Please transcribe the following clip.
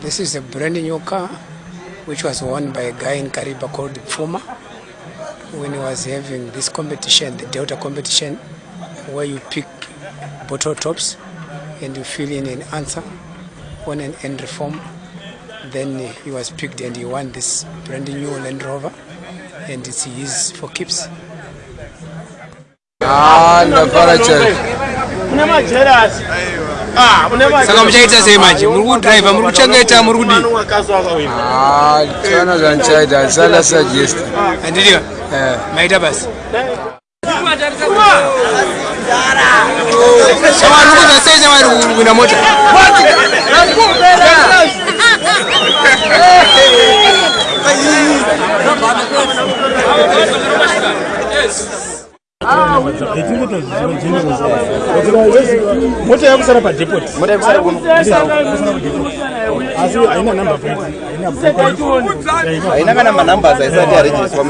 This is a brand new car which was won by a guy in Kariba called Puma when he was having this competition, the Delta competition, where you pick bottle tops and you fill in an answer on an entry form. Then he was picked and he won this brand new Land Rover and it's his for keeps. Ah, saka muchaita sei manje muri kudraivha muri kuchengeta muri kudiniana ah, zvanichaita handisana sugest andidiwa ah, eh. maita basi shamwari kuza sei shamwari kuwina mota Thank you mota yakusara padepotiaina kana manambes aisati arejeswa